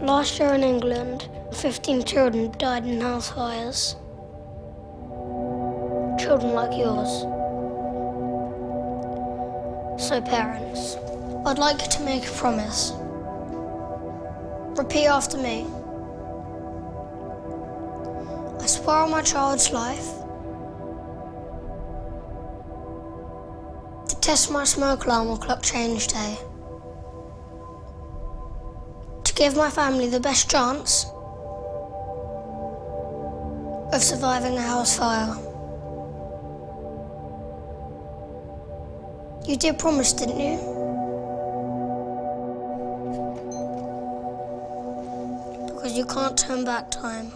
Last year in England, 15 children died in house fires. Children like yours. So parents, I'd like you to make a promise. Repeat after me. I swear on my child's life test my smoke alarm or clock change day. To give my family the best chance of surviving a house fire. You did promise, didn't you? Because you can't turn back time.